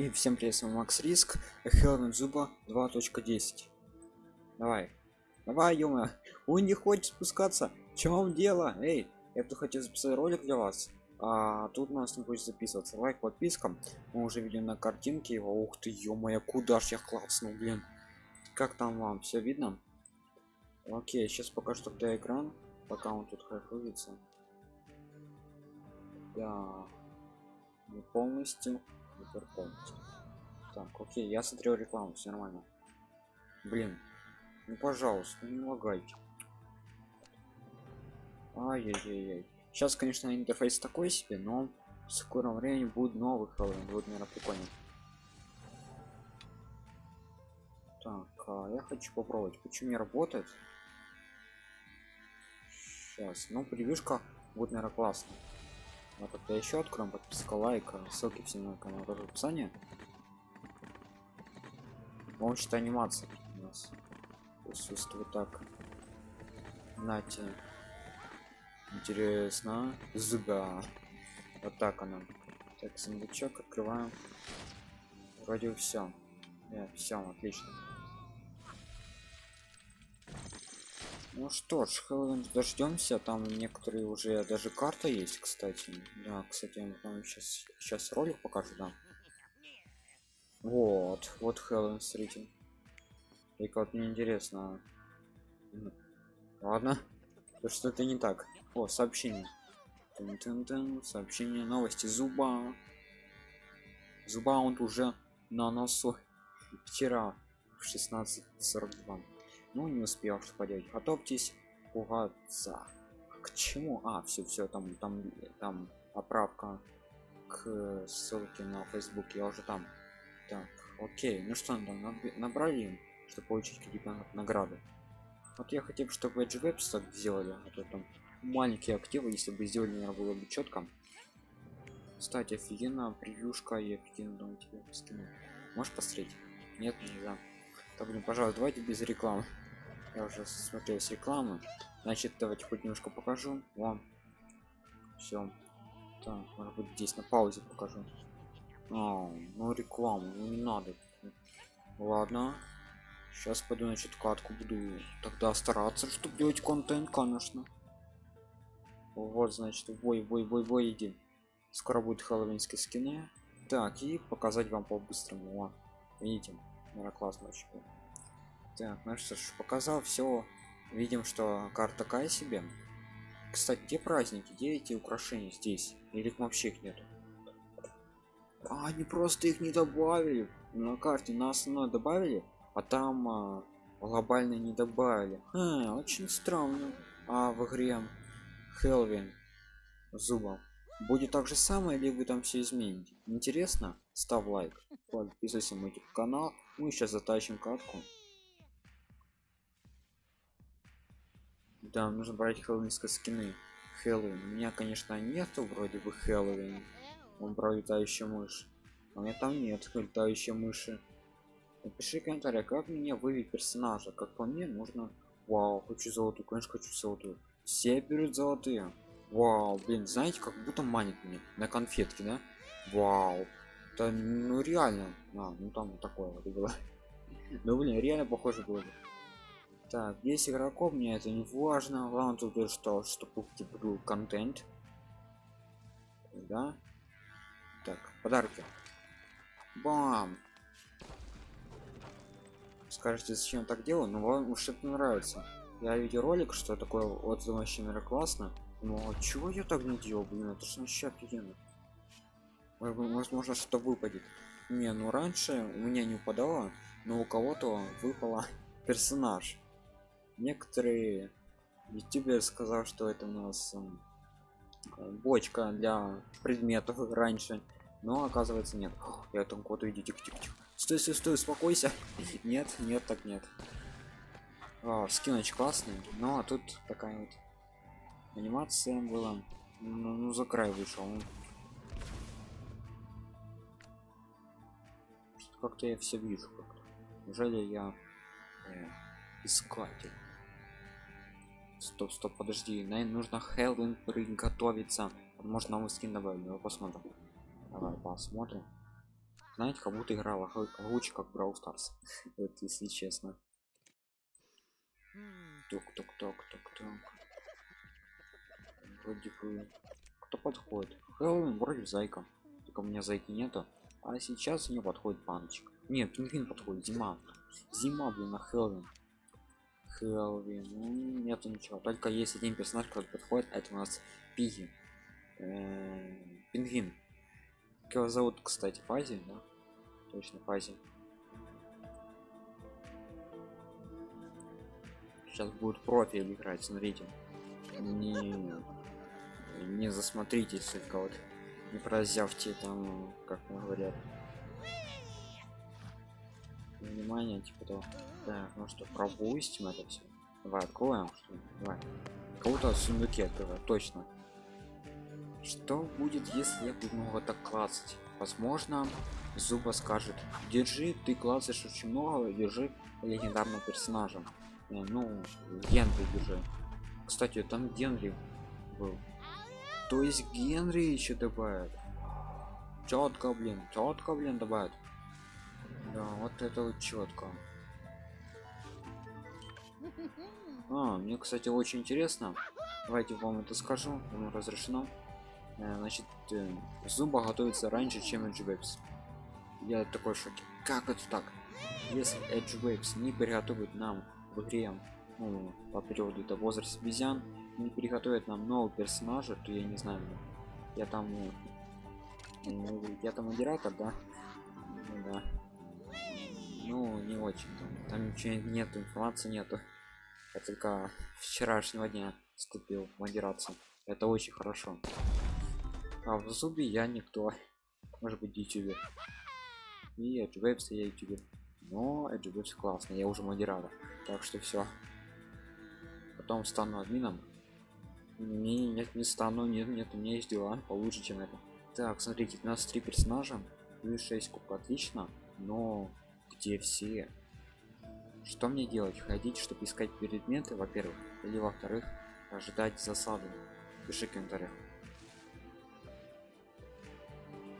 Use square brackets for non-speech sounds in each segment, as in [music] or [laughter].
И всем привет, с вами Макс Риск, Хелвин Зуба 2.10. Давай. Давай, ё Он не хочет спускаться. В чем дело? Эй, я тут хотел записать ролик для вас. А тут у нас не будет записываться. Лайк, подписка. Мы уже видим на картинке его. Ух ты, ё куда ж я классно, блин. Как там вам? Все видно? Окей, сейчас покажу тогда экран, пока он тут хохлится. Да. Не полностью Супер полностью. Так, окей, я смотрел рекламу, все нормально. Блин, ну пожалуйста, не лагайте. Ай-яй-яй-яй. Сейчас, конечно, интерфейс такой себе, но в скором времени будет новый Хэллоуин, будет, наверное, прикольно. Так, а я хочу попробовать, почему не работает. Сейчас, ну, превьюшка будет, наверное, классно. Ну тогда еще откроем подписка лайк ссылки все на канал тоже в описании. Вообще анимация у нас. Присутствует так нате интересно зуба вот так она. Так сундучок открываем. Вроде все yeah, все отлично ну что ж дождемся. Там некоторые уже даже карта есть кстати. Да кстати там сейчас сейчас ролик покажу да. Вот вот Хэллоуин смотрите. И вот мне интересно. Ладно. Что-то не так. О сообщение. Тын -тын -тын. сообщение новости. Зуба. Зуба он уже на носу. Вчера в 16:42 ну не успел что поделать. Готовьтесь пугаться. К чему? А все все там там там поправка к ссылке на facebook я уже там. Так окей ну что там набрали чтобы получить какие-то награды. Вот я хотел бы чтобы edge web сделали а то там маленькие активы если бы сделали наверное, было бы четко кстати офигенно превьюшка и офигенно думаю тебе скину. Можешь посмотреть? Нет нельзя. Так блин пожалуйста давайте без рекламы я уже смотрел с рекламы. Значит давайте хоть немножко покажу вам. Все так может быть здесь на паузе покажу. А, ну рекламу ну не надо. Ладно. Сейчас пойду значит катку буду тогда стараться чтобы делать контент конечно. Вот значит бой бой бой бой иди. Скоро будет хэллоуинские скины. Так и показать вам по-быстрому. Видите? Наверное классно очень так ну что ж показал все видим что карта такая себе. Кстати где праздники? Где эти украшения? Здесь? Или вообще их нету? А, они просто их не добавили. На карте на основной добавили а там а, глобально не добавили. А, очень странно. А в игре Хелвин зубом будет так же самое или вы там все измените? Интересно? Ставь лайк подписывайся на мой канал мы сейчас затащим катку да нужно брать хэллоуинские скины хэллоуин. У меня конечно нету вроде бы хэллоуин. Он про летающую мышь а у меня там нет летающей мыши. Напиши комментарий как мне вывести персонажа. Как по мне нужно вау хочу золотую конечно хочу золотую. Все берут золотые. Вау блин знаете как будто манит мне на конфетки да? Вау. Это ну реально. А, ну там такое вот было. [laughs] Ну блин реально похоже было так 10 игроков мне это не важно. Главное тут что чтобы типа был контент. Да? Так подарки. Бам! Скажете зачем так делаю? Но вам уж это нравится. Я видел ролик что такое вот вообще наверное классно. Но чего я так не делал? Блин это же вообще офигенно. Возможно что выпадет. Не ну раньше у меня не упадало но у кого-то выпала [laughs] персонаж некоторые ютубер сказал что это у нас бочка для предметов раньше но оказывается нет. Я там куда иди тихо стой стой стой успокойся. [laughs] Нет нет так нет. О, скиноч классный ну а тут такая вот анимация была. Ну, ну за край вышел. Как-то я все вижу как-то. Неужели я э, искатель стоп стоп подожди наверное нужно Хэллоуин приготовиться. Может новый скин добавили давай посмотрим. Давай посмотрим. Знаете как будто играла лучше как Brawl Stars. [laughs] Вот если честно. Тук тук тук тук тук. Вроде бы кто подходит? Хэллоуин вроде зайка. Только у меня зайки нету. А сейчас не подходит паночек нет пингвин подходит. Зима. Зима блин на Хэллоуин Хэллоуин ну, нету ничего. Только есть один персонаж который подходит это у нас пиги. Пингвин. Как его зовут кстати фази да? Точно фази. Сейчас будет профиль играть смотрите. Не не засмотритесь только вот не прозявьте там как говорят внимание типа того так ну что пропустим это все давай откроем что давай. Кого-то в сундуке открывать точно. Что будет если я буду много так клацать? Возможно зуба скажет держи ты клацаешь очень много держи легендарным персонажем э, ну генри держи. Кстати там генри был. То есть генри еще добавят. Четко блин четко блин добавят да вот это вот четко. [laughs] А, мне кстати очень интересно. Давайте вам это скажу ему разрешено. Э, значит э, зуба готовится раньше чем edge waves. Я такой шоке. Как это так? Если edge waves не приготовит нам в игре ну, по периоду это возраст обезьян не приготовит нам нового персонажа то я не знаю. Я там ну, я там модератор да ну не очень там, там ничего нет информации нету. Я только вчерашнего дня вступил в модерацию. Это очень хорошо. А в зубе я никто. Может быть ютубер и edgewebs я ютубер но edgewebs классно я уже модератор. Так что все потом стану админом. Не нет не стану нет нет у меня есть дела получше чем это. Так смотрите у нас три персонажа. Плюс 6 куб отлично. Но где все. Что мне делать? Ходить чтобы искать предметы во первых или во вторых ожидать засады пиши в комментариях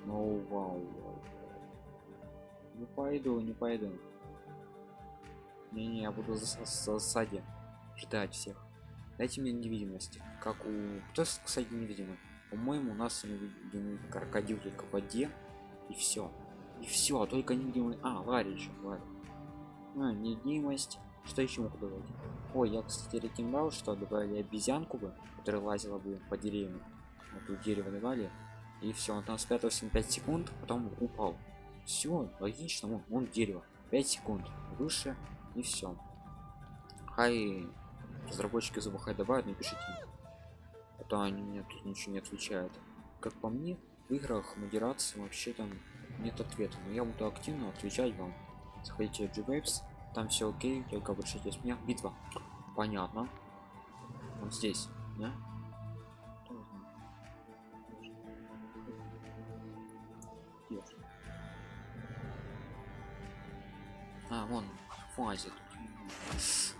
ну вау не пойду не пойду. Не не я буду за засаде ждать всех. Дайте мне невидимость. Как у кто кстати невидимый? По-моему у нас невидимый крокодил только в воде и все и все только невидимый а ларри еще ларри а, невидимость что еще могу добавить? Ой я кстати рекомендовал что добавили обезьянку бы которая лазила бы по деревьям. Тут дерево давали и все он там спрятался на 5 секунд потом упал. Все логично он, он дерево. 5 секунд. Выше и все хай разработчики забухай добавят напишите а то они мне тут ничего не отвечают. Как по мне в играх модерации вообще там нет ответа но я буду активно отвечать вам заходите в G-Waves, там все окей только обращайтесь меня битва понятно вот здесь да? А, вон, фазе тут.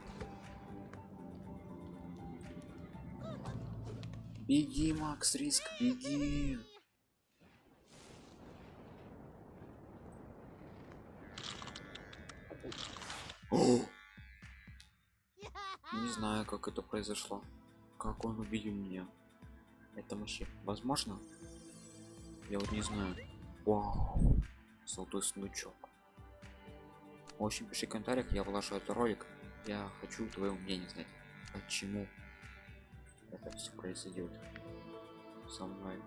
Беги, Макс Риск, беги. Не знаю, как это произошло. Как он увидел меня. Это вообще возможно? Я вот не знаю. Вау. Золотой сундучок. В общем, пиши в комментариях, я вложу этот ролик. Я хочу твое мнение знать. Почему это все произойдет со мной.